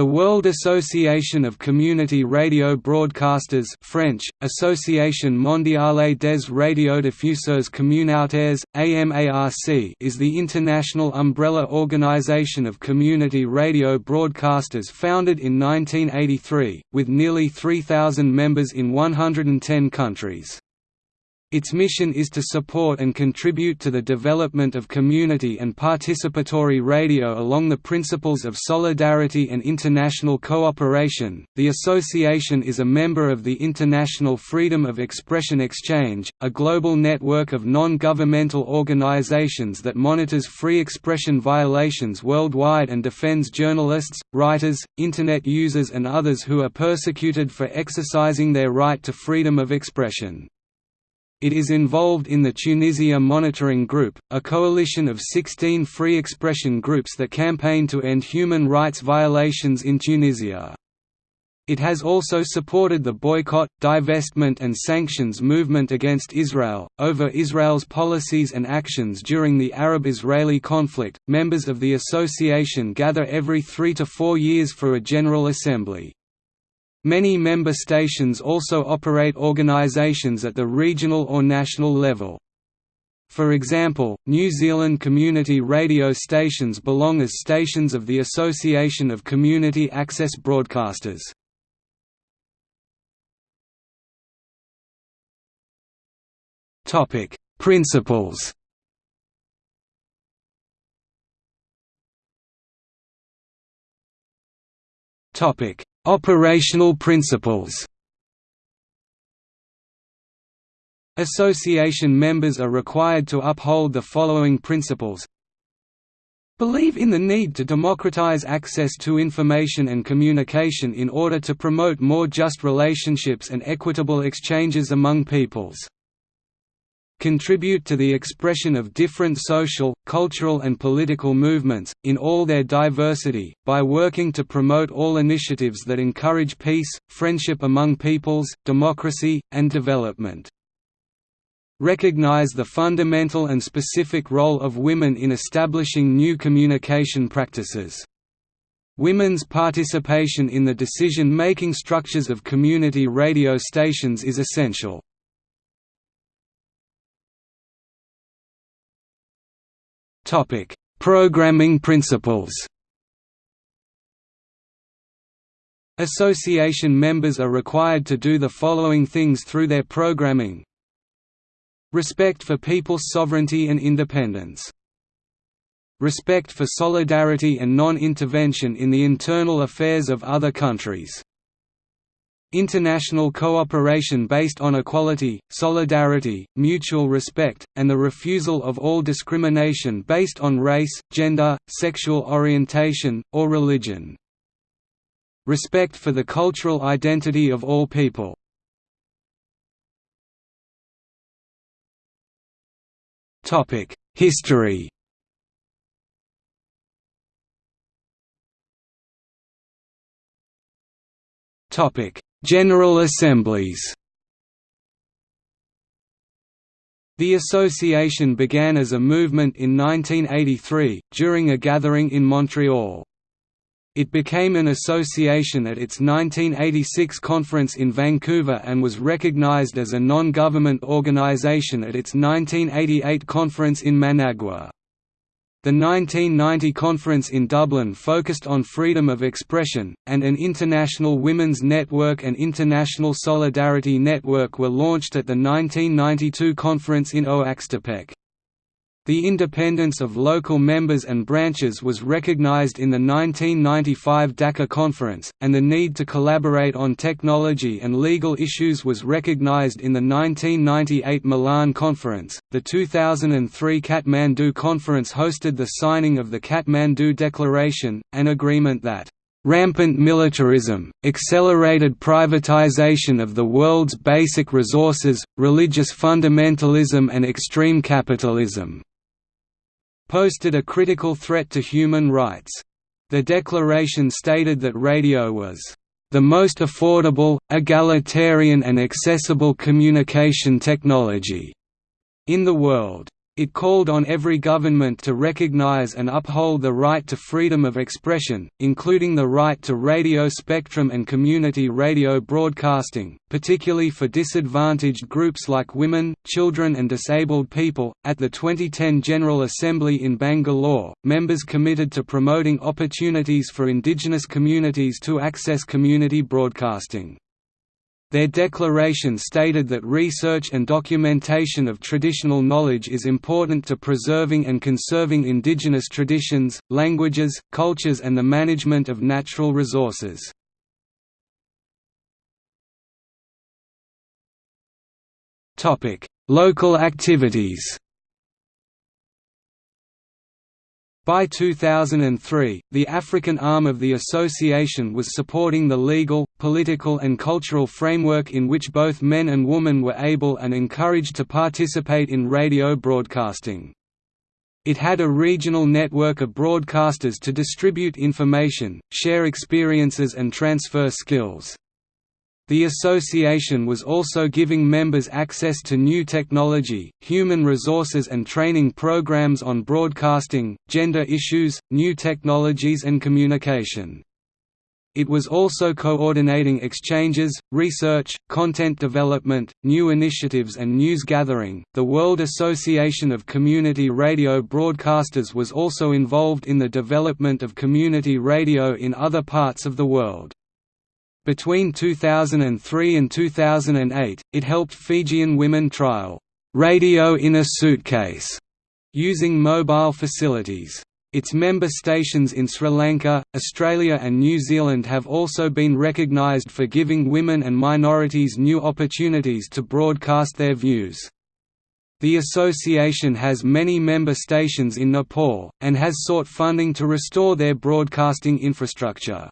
The World Association of Community Radio Broadcasters French, Association Mondiale des Radiodiffuseurs Communautaires, AMARC is the international umbrella organization of community radio broadcasters founded in 1983, with nearly 3,000 members in 110 countries. Its mission is to support and contribute to the development of community and participatory radio along the principles of solidarity and international cooperation. The association is a member of the International Freedom of Expression Exchange, a global network of non governmental organizations that monitors free expression violations worldwide and defends journalists, writers, Internet users, and others who are persecuted for exercising their right to freedom of expression. It is involved in the Tunisia Monitoring Group, a coalition of 16 free expression groups that campaign to end human rights violations in Tunisia. It has also supported the boycott, divestment and sanctions movement against Israel. Over Israel's policies and actions during the Arab-Israeli conflict, members of the association gather every 3 to 4 years for a general assembly. Many member stations also operate organisations at the regional or national level. For example, New Zealand community radio stations belong as stations of the Association of Community Access Broadcasters. Principles Topic: Operational principles. Association members are required to uphold the following principles. Believe in the need to democratize access to information and communication in order to promote more just relationships and equitable exchanges among peoples contribute to the expression of different social, cultural and political movements, in all their diversity, by working to promote all initiatives that encourage peace, friendship among peoples, democracy, and development. Recognize the fundamental and specific role of women in establishing new communication practices. Women's participation in the decision-making structures of community radio stations is essential. Topic: Programming principles. Association members are required to do the following things through their programming. Respect for people's sovereignty and independence. Respect for solidarity and non-intervention in the internal affairs of other countries International cooperation based on equality, solidarity, mutual respect, and the refusal of all discrimination based on race, gender, sexual orientation, or religion. Respect for the cultural identity of all people. History Topic General Assemblies The association began as a movement in 1983, during a gathering in Montreal. It became an association at its 1986 conference in Vancouver and was recognized as a non-government organization at its 1988 conference in Managua. The 1990 conference in Dublin focused on freedom of expression, and an International Women's Network and International Solidarity Network were launched at the 1992 conference in Oaxtepec. The independence of local members and branches was recognized in the 1995 Dakar Conference, and the need to collaborate on technology and legal issues was recognized in the 1998 Milan Conference. The 2003 Kathmandu Conference hosted the signing of the Kathmandu Declaration, an agreement that Rampant militarism, accelerated privatization of the world's basic resources, religious fundamentalism and extreme capitalism posted a critical threat to human rights. The declaration stated that radio was the most affordable, egalitarian and accessible communication technology in the world. It called on every government to recognize and uphold the right to freedom of expression, including the right to radio spectrum and community radio broadcasting, particularly for disadvantaged groups like women, children, and disabled people. At the 2010 General Assembly in Bangalore, members committed to promoting opportunities for indigenous communities to access community broadcasting. Their declaration stated that research and documentation of traditional knowledge is important to preserving and conserving indigenous traditions, languages, cultures and the management of natural resources. Local activities By 2003, the African arm of the association was supporting the legal, political and cultural framework in which both men and women were able and encouraged to participate in radio broadcasting. It had a regional network of broadcasters to distribute information, share experiences and transfer skills. The association was also giving members access to new technology, human resources and training programs on broadcasting, gender issues, new technologies and communication. It was also coordinating exchanges, research, content development, new initiatives, and news gathering. The World Association of Community Radio Broadcasters was also involved in the development of community radio in other parts of the world. Between 2003 and 2008, it helped Fijian women trial radio in a suitcase using mobile facilities. Its member stations in Sri Lanka, Australia and New Zealand have also been recognised for giving women and minorities new opportunities to broadcast their views. The association has many member stations in Nepal, and has sought funding to restore their broadcasting infrastructure.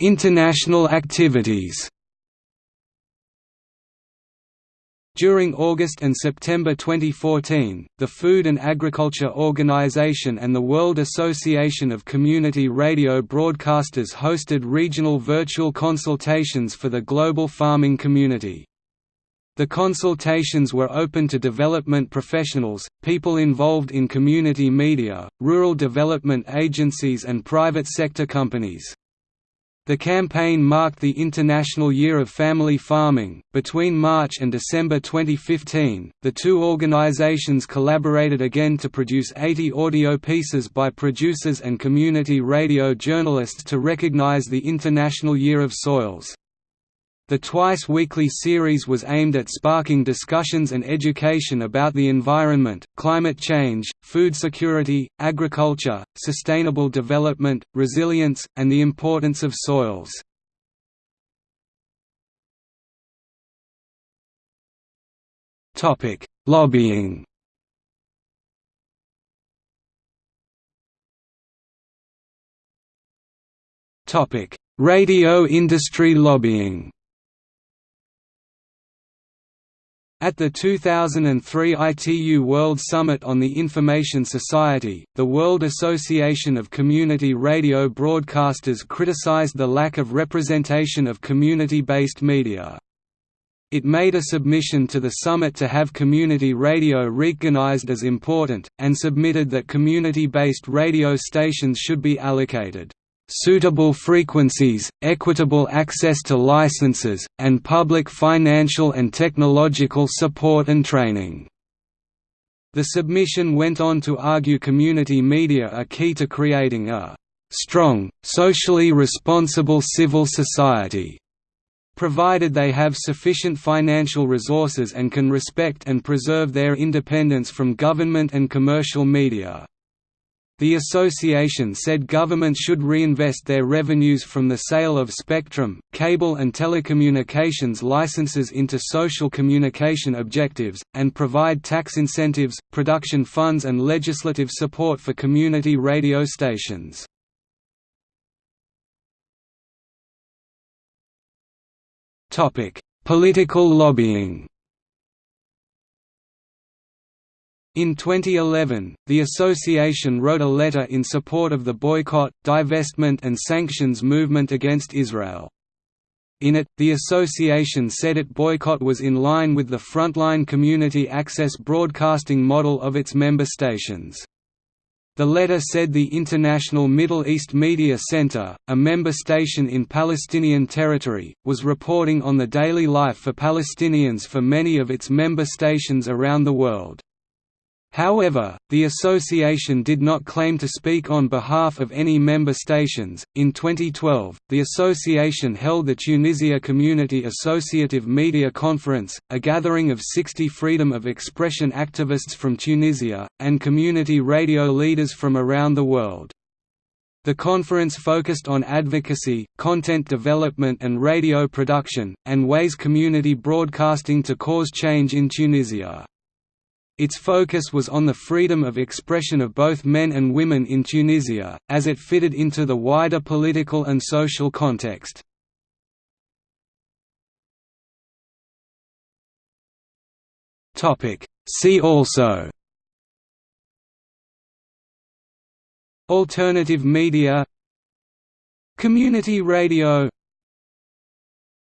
International activities During August and September 2014, the Food and Agriculture Organization and the World Association of Community Radio Broadcasters hosted regional virtual consultations for the global farming community. The consultations were open to development professionals, people involved in community media, rural development agencies and private sector companies. The campaign marked the International Year of Family Farming. Between March and December 2015, the two organizations collaborated again to produce 80 audio pieces by producers and community radio journalists to recognize the International Year of Soils. The twice-weekly series was aimed at sparking discussions and education about the environment, climate change, food security, agriculture, sustainable development, resilience, and the importance of soils. Lobbying Radio industry lobbying At the 2003 ITU World Summit on the Information Society, the World Association of Community Radio Broadcasters criticized the lack of representation of community-based media. It made a submission to the summit to have community radio recognized as important, and submitted that community-based radio stations should be allocated suitable frequencies, equitable access to licenses, and public financial and technological support and training. The submission went on to argue community media are key to creating a strong, socially responsible civil society, provided they have sufficient financial resources and can respect and preserve their independence from government and commercial media. The association said governments should reinvest their revenues from the sale of spectrum, cable and telecommunications licenses into social communication objectives, and provide tax incentives, production funds and legislative support for community radio stations. Political lobbying In 2011, the association wrote a letter in support of the boycott, divestment and sanctions movement against Israel. In it, the association said its boycott was in line with the frontline community access broadcasting model of its member stations. The letter said the International Middle East Media Center, a member station in Palestinian territory, was reporting on the daily life for Palestinians for many of its member stations around the world. However, the association did not claim to speak on behalf of any member stations. In 2012, the association held the Tunisia Community Associative Media Conference, a gathering of 60 freedom of expression activists from Tunisia, and community radio leaders from around the world. The conference focused on advocacy, content development and radio production, and ways community broadcasting to cause change in Tunisia. Its focus was on the freedom of expression of both men and women in Tunisia, as it fitted into the wider political and social context. See also. Alternative media. Community radio